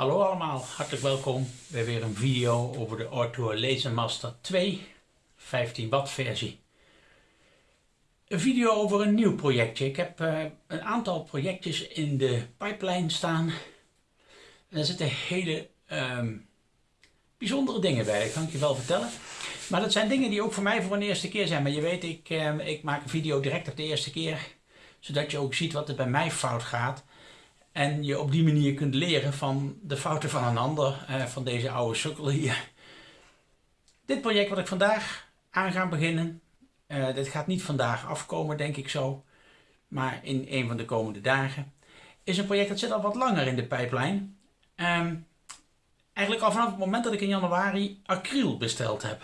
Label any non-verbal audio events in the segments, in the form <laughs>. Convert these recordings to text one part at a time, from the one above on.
Hallo allemaal, hartelijk welkom bij weer een video over de Ortour Lasermaster 2 15 watt versie. Een video over een nieuw projectje. Ik heb uh, een aantal projectjes in de pipeline staan. En er zitten hele um, bijzondere dingen bij, dat kan ik je wel vertellen. Maar dat zijn dingen die ook voor mij voor een eerste keer zijn. Maar je weet, ik, uh, ik maak een video direct op de eerste keer. Zodat je ook ziet wat er bij mij fout gaat. En je op die manier kunt leren van de fouten van een ander, eh, van deze oude sukkel hier. Dit project wat ik vandaag aan ga beginnen, uh, dit gaat niet vandaag afkomen denk ik zo, maar in een van de komende dagen, is een project dat zit al wat langer in de pijplijn. Um, eigenlijk al vanaf het moment dat ik in januari acryl besteld heb.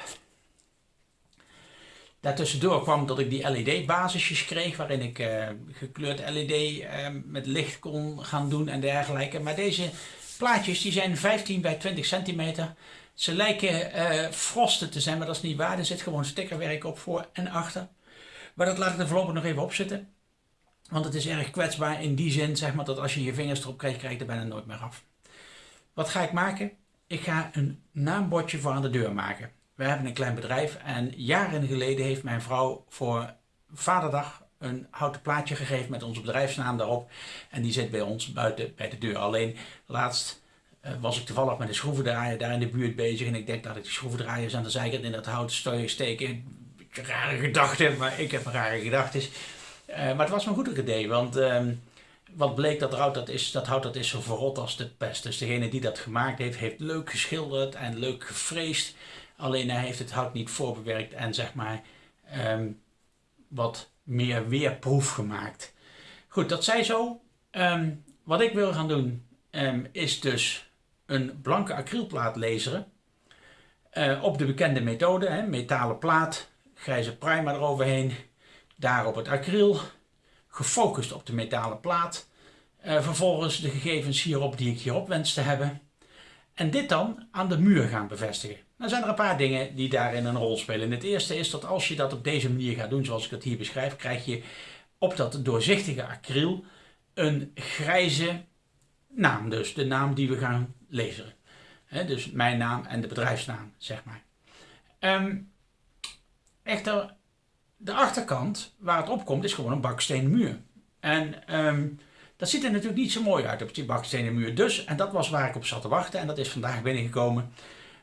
Daartussendoor kwam dat ik die LED-basisjes kreeg, waarin ik uh, gekleurd LED uh, met licht kon gaan doen en dergelijke. Maar deze plaatjes die zijn 15 bij 20 centimeter. Ze lijken uh, frosten te zijn, maar dat is niet waar. Er zit gewoon stickerwerk op voor en achter. Maar dat laat ik er voorlopig nog even op zitten. Want het is erg kwetsbaar in die zin, zeg maar, dat als je je vingers erop krijgt, krijg je er bijna nooit meer af. Wat ga ik maken? Ik ga een naambordje voor aan de deur maken. We hebben een klein bedrijf en jaren geleden heeft mijn vrouw voor Vaderdag een houten plaatje gegeven met onze bedrijfsnaam daarop. En die zit bij ons buiten bij de deur. Alleen laatst uh, was ik toevallig met een schroevendraaier daar in de buurt bezig. En ik denk dat ik de schroevendraaiers aan de zijkant in dat hout steken. Beetje rare gedachten, maar ik heb een rare gedachten. Uh, maar het was me goed een idee, want uh, wat bleek dat hout dat is, dat hout dat is zo verrot als de pest. Dus degene die dat gemaakt heeft, heeft leuk geschilderd en leuk gefreesd. Alleen hij heeft het hout niet voorbewerkt en zeg maar um, wat meer weerproef gemaakt. Goed, dat zij zo. Um, wat ik wil gaan doen um, is dus een blanke acrylplaat laseren. Uh, op de bekende methode, hè, metalen plaat, grijze primer eroverheen, daarop het acryl, gefocust op de metalen plaat. Uh, vervolgens de gegevens hierop die ik hierop wens te hebben. En dit dan aan de muur gaan bevestigen. Dan zijn er een paar dingen die daarin een rol spelen. Het eerste is dat als je dat op deze manier gaat doen, zoals ik dat hier beschrijf, krijg je op dat doorzichtige acryl een grijze naam. Dus de naam die we gaan lezen. dus mijn naam en de bedrijfsnaam, zeg maar. Um, echter, de achterkant waar het op komt is gewoon een bakstenen muur. En um, dat ziet er natuurlijk niet zo mooi uit op die bakstenen muur. Dus, en dat was waar ik op zat te wachten en dat is vandaag binnengekomen.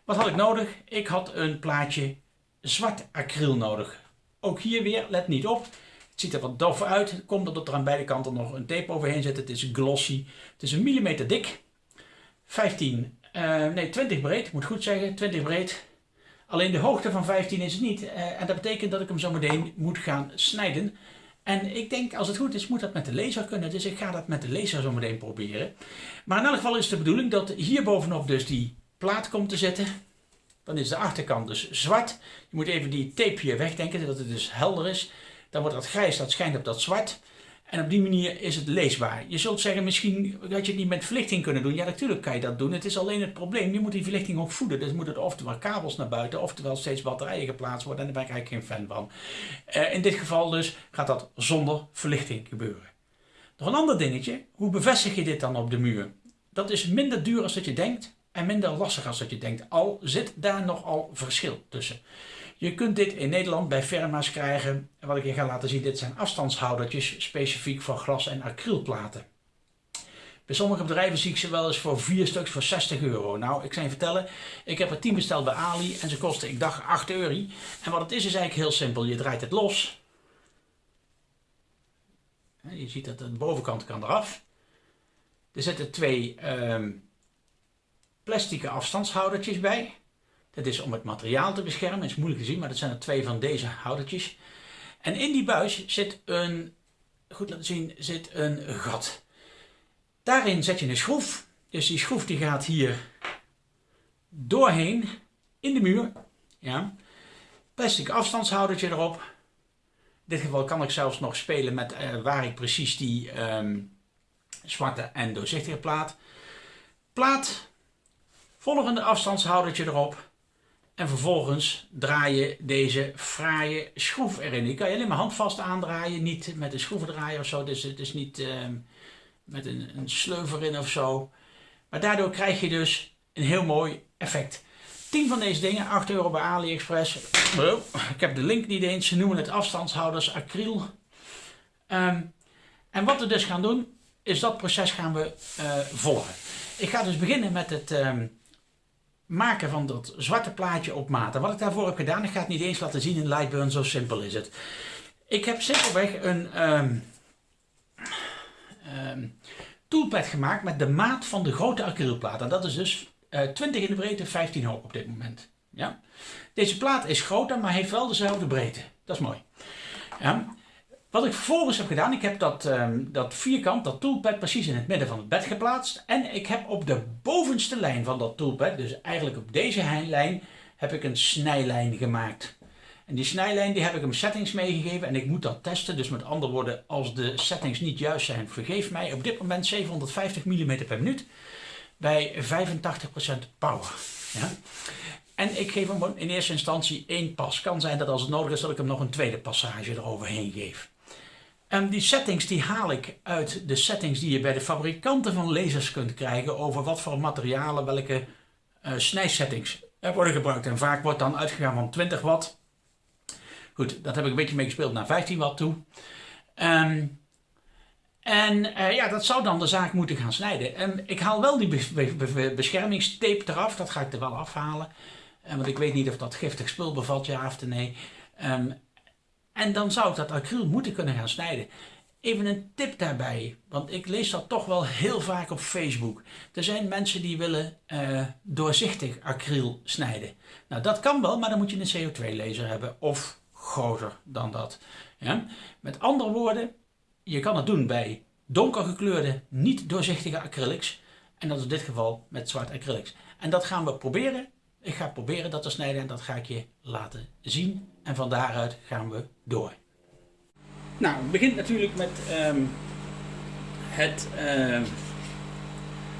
Wat had ik nodig? Ik had een plaatje zwart acryl nodig. Ook hier weer, let niet op. Het ziet er wat dof uit. Komt omdat er aan beide kanten nog een tape overheen zit. Het is glossy. Het is een millimeter dik. 15, uh, nee 20 breed, moet goed zeggen. 20 breed. Alleen de hoogte van 15 is het niet. Uh, en dat betekent dat ik hem zo meteen moet gaan snijden. En ik denk, als het goed is, moet dat met de laser kunnen. Dus ik ga dat met de laser zo meteen proberen. Maar in elk geval is de bedoeling dat hier bovenop dus die plaat komt te zetten. Dan is de achterkant dus zwart. Je moet even die tape hier wegdenken, zodat het dus helder is. Dan wordt dat grijs, dat schijnt op dat zwart. En op die manier is het leesbaar. Je zult zeggen, misschien had je het niet met verlichting kunnen doen. Ja, natuurlijk kan je dat doen. Het is alleen het probleem, je moet die verlichting ook voeden. Dus moet het oftewel kabels naar buiten, oftewel steeds batterijen geplaatst worden. En daar ben ik eigenlijk geen fan van. Uh, in dit geval dus gaat dat zonder verlichting gebeuren. Nog een ander dingetje, hoe bevestig je dit dan op de muur? Dat is minder duur als dat je denkt en minder lastig als dat je denkt. Al zit daar nogal verschil tussen. Je kunt dit in Nederland bij firma's krijgen. Wat ik je ga laten zien, dit zijn afstandshoudertjes specifiek voor glas- en acrylplaten. Bij sommige bedrijven zie ik ze wel eens voor vier stuks voor 60 euro. Nou, ik zou je vertellen, ik heb er 10 besteld bij Ali en ze kosten, ik dacht, 8 euro. En wat het is, is eigenlijk heel simpel. Je draait het los. Je ziet dat de bovenkant kan eraf. Er zitten twee um, plastic afstandshoudertjes bij. Dat is om het materiaal te beschermen. Het is moeilijk te zien, maar dat zijn er twee van deze houdertjes. En in die buis zit een, goed laten zien, zit een gat. Daarin zet je een schroef. Dus die schroef die gaat hier doorheen in de muur. Ja. Plastic afstandshoudertje erop. In dit geval kan ik zelfs nog spelen met uh, waar ik precies die um, zwarte en doorzichtige plaat. Plaat volgende afstandshoudertje erop. En vervolgens draai je deze fraaie schroef erin. Die kan je alleen maar handvast aandraaien, niet met een schroevendraaier of zo. Dus het is niet uh, met een, een sleuver in of zo. Maar daardoor krijg je dus een heel mooi effect. 10 van deze dingen, 8 euro bij AliExpress. Oh, ik heb de link niet eens. Ze noemen het afstandshouders acryl. Ehm, en wat we dus gaan doen, is dat proces gaan we uh, volgen. Ik ga dus beginnen met het ehm, maken van dat zwarte plaatje op maat. Wat ik daarvoor heb gedaan, ik ga het niet eens laten zien in Lightburn, zo simpel is het. Ik heb simpelweg een um, toolpad gemaakt met de maat van de grote acrylplaat. En dat is dus 20 eh, in de breedte, 15 hoog op dit moment. Ja? Deze plaat is groter, maar heeft wel dezelfde breedte. Dat is mooi. Ja? Wat ik vervolgens heb gedaan, ik heb dat, um, dat vierkant, dat toolpad precies in het midden van het bed geplaatst. En ik heb op de bovenste lijn van dat toolpad, dus eigenlijk op deze lijn, heb ik een snijlijn gemaakt. En die snijlijn die heb ik hem settings meegegeven en ik moet dat testen. Dus met andere woorden, als de settings niet juist zijn, vergeef mij. Op dit moment 750 mm per minuut bij 85% power. Ja? En ik geef hem in eerste instantie één pas. Kan zijn dat als het nodig is dat ik hem nog een tweede passage eroverheen geef. En die settings die haal ik uit de settings die je bij de fabrikanten van lasers kunt krijgen over wat voor materialen welke uh, snijsettings worden gebruikt. En vaak wordt dan uitgegaan van 20 watt. Goed, dat heb ik een beetje mee gespeeld naar 15 watt toe. Um, en uh, ja, dat zou dan de zaak moeten gaan snijden. En ik haal wel die beschermingstape eraf, dat ga ik er wel afhalen. Uh, want ik weet niet of dat giftig spul bevat, ja of nee. Um, en dan zou ik dat acryl moeten kunnen gaan snijden. Even een tip daarbij, want ik lees dat toch wel heel vaak op Facebook. Er zijn mensen die willen uh, doorzichtig acryl snijden. Nou, dat kan wel, maar dan moet je een CO2-laser hebben of groter dan dat. Ja? Met andere woorden, je kan het doen bij donkergekleurde, niet doorzichtige acrylics. En dat is in dit geval met zwart acrylics. En dat gaan we proberen. Ik ga proberen dat te snijden en dat ga ik je laten zien. En van daaruit gaan we door. Nou, het begint natuurlijk met um, het um,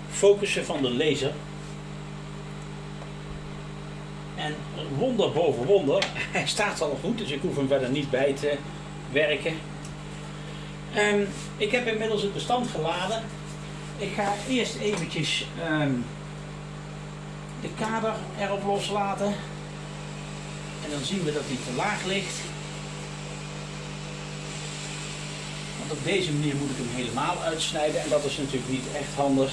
focussen van de laser. En wonder boven wonder, <laughs> hij staat al goed, dus ik hoef hem verder niet bij te werken. Um, ik heb inmiddels het bestand geladen. Ik ga eerst eventjes de kader erop loslaten. En dan zien we dat hij te laag ligt. Want op deze manier moet ik hem helemaal uitsnijden en dat is natuurlijk niet echt handig.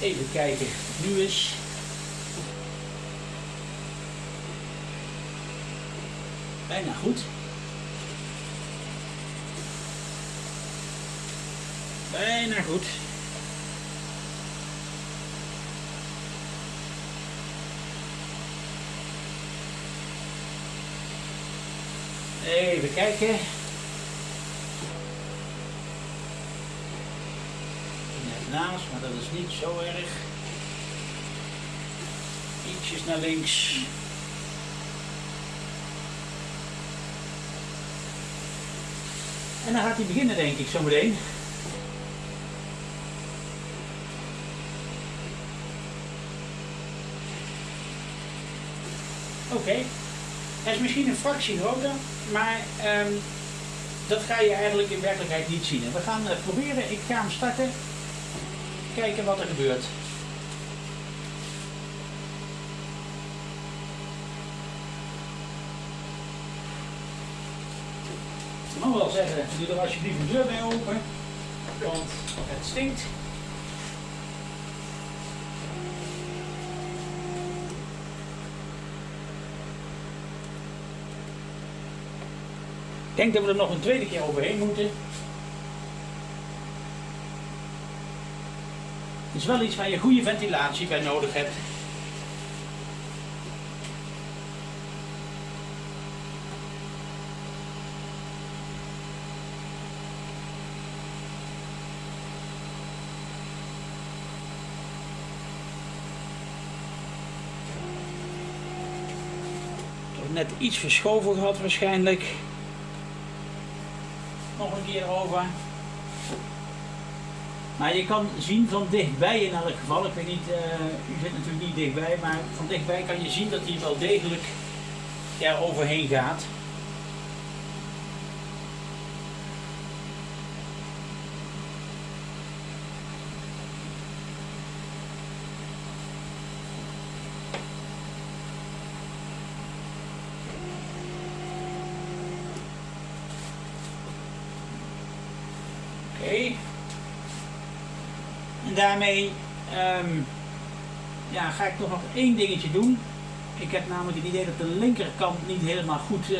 Even kijken of het nu is. Bijna goed. Bijna goed. Even kijken. Naast, maar dat is niet zo erg. Ietsjes naar links. En dan gaat hij beginnen denk ik zo meteen. Oké, okay. hij is misschien een fractie groter, maar um, dat ga je eigenlijk in werkelijkheid niet zien. En we gaan uh, proberen, ik ga hem starten, kijken wat er gebeurt. Ik mag wel zeggen, doe er alsjeblieft een deur bij open, want het stinkt. Denk dat we er nog een tweede keer overheen moeten. Het is wel iets waar je goede ventilatie bij nodig hebt. net iets verschoven gehad waarschijnlijk. Maar je kan zien van dichtbij in elk geval, ik weet niet, uh, u zit natuurlijk niet dichtbij, maar van dichtbij kan je zien dat hij wel degelijk er overheen gaat. En daarmee ehm, ja, ga ik toch nog één dingetje doen. Ik heb namelijk het idee dat de linkerkant niet helemaal goed uh,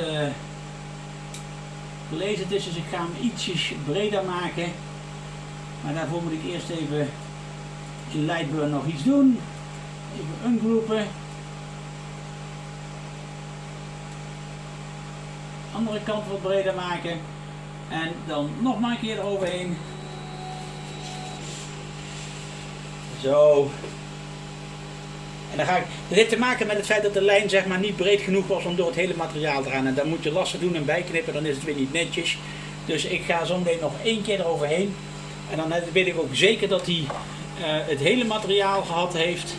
gelezen is. Dus ik ga hem ietsjes breder maken. Maar daarvoor moet ik eerst even in Lightburn nog iets doen. Even ungroepen. Andere kant wat breder maken. En dan nog maar een keer eroverheen. Zo. En dan ga ik, dit heeft te maken met het feit dat de lijn zeg maar niet breed genoeg was om door het hele materiaal te gaan. En dan moet je lassen doen en bijknippen, dan is het weer niet netjes. Dus ik ga zo meteen nog één keer eroverheen. En dan weet ik ook zeker dat hij uh, het hele materiaal gehad heeft.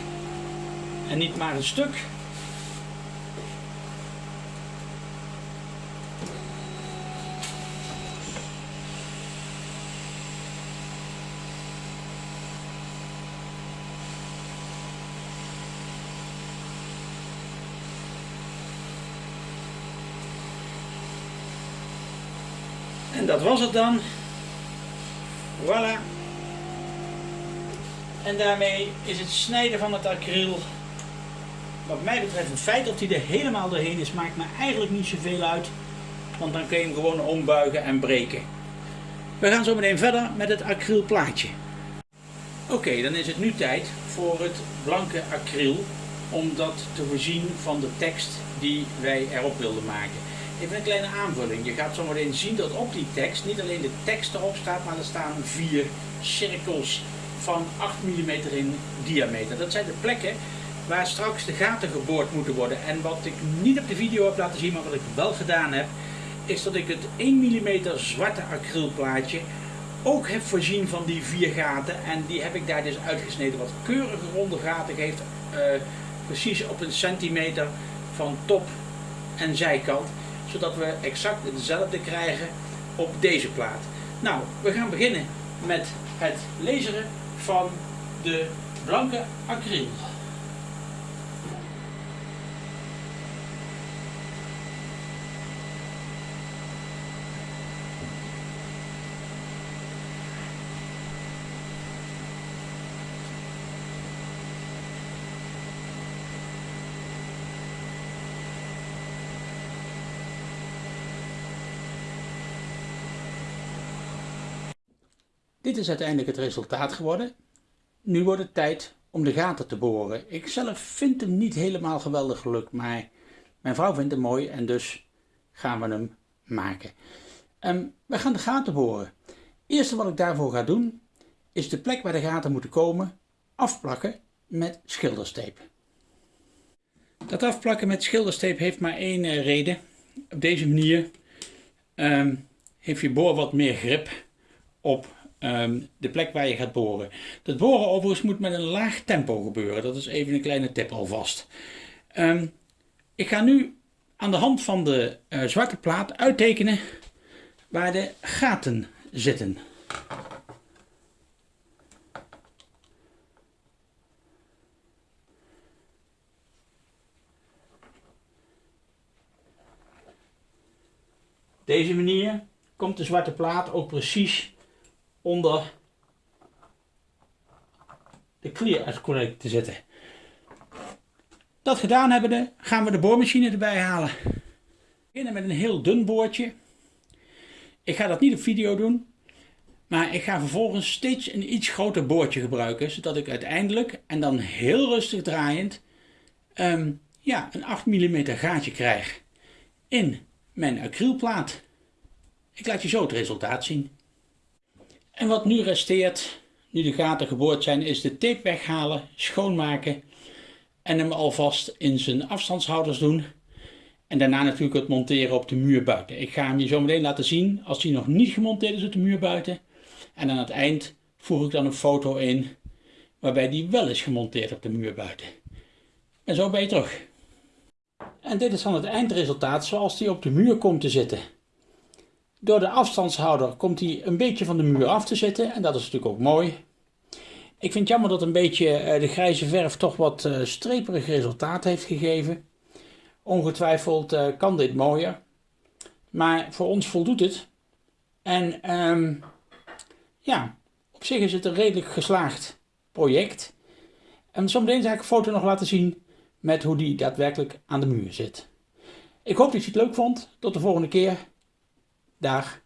En niet maar een stuk. En dat was het dan. Voilà. En daarmee is het snijden van het acryl, wat mij betreft, het feit dat hij er helemaal doorheen is, maakt me eigenlijk niet zoveel uit. Want dan kun je hem gewoon ombuigen en breken. We gaan zo meteen verder met het acrylplaatje. Oké, dan is het nu tijd voor het blanke acryl om dat te voorzien van de tekst die wij erop wilden maken. Even een kleine aanvulling. Je gaat zometeen zien dat op die tekst niet alleen de tekst erop staat, maar er staan vier cirkels van 8 mm in diameter. Dat zijn de plekken waar straks de gaten geboord moeten worden. En wat ik niet op de video heb laten zien, maar wat ik wel gedaan heb, is dat ik het 1 mm zwarte acrylplaatje ook heb voorzien van die vier gaten. En die heb ik daar dus uitgesneden. Wat keurige ronde gaten geeft, uh, precies op een centimeter van top en zijkant zodat we exact hetzelfde krijgen op deze plaat. Nou, we gaan beginnen met het laseren van de blanke acryl. Dit is uiteindelijk het resultaat geworden. Nu wordt het tijd om de gaten te boren. Ik zelf vind hem niet helemaal geweldig gelukt, maar mijn vrouw vindt hem mooi en dus gaan we hem maken. Um, we gaan de gaten boren. Het eerste wat ik daarvoor ga doen, is de plek waar de gaten moeten komen afplakken met schildersteep. Dat afplakken met schildersteep heeft maar één uh, reden. Op deze manier um, heeft je boor wat meer grip op Ehm, de plek waar je gaat boren. Dat boren overigens moet met een laag tempo gebeuren. Dat is even een kleine tip alvast. Um, ik ga nu aan de hand van de uh, zwarte plaat uittekenen waar de gaten zitten. Deze manier komt de zwarte plaat ook precies onder de clear te zetten. Dat gedaan hebbende gaan we de boormachine erbij halen. We beginnen met een heel dun boordje. Ik ga dat niet op video doen. Maar ik ga vervolgens steeds een iets groter boordje gebruiken. Zodat ik uiteindelijk, en dan heel rustig draaiend, ehm, ja, een 8 mm gaatje krijg in mijn acrylplaat. Ik laat je zo het resultaat zien. En wat nu resteert, nu de gaten geboord zijn, is de tape weghalen, schoonmaken en hem alvast in zijn afstandshouders doen. En daarna natuurlijk het monteren op de muur buiten. Ik ga hem je zo meteen laten zien als hij nog niet gemonteerd is op de muur buiten. En aan het eind voeg ik dan een foto in waarbij die wel is gemonteerd op de muur buiten. En zo ben je terug. En dit is dan het eindresultaat zoals die op de muur komt te zitten. Door de afstandshouder komt hij een beetje van de muur af te zitten en dat is natuurlijk ook mooi. Ik vind het jammer dat een beetje eh, de grijze verf toch wat eh, streperig resultaat heeft gegeven. Ongetwijfeld eh, kan dit mooier. Maar voor ons voldoet het. En um, ja, op zich is het een redelijk geslaagd project. En zometeen zal ik een foto nog laten zien met hoe die daadwerkelijk aan de muur zit. Ik hoop dat je het leuk vond. Tot de volgende keer. Dag.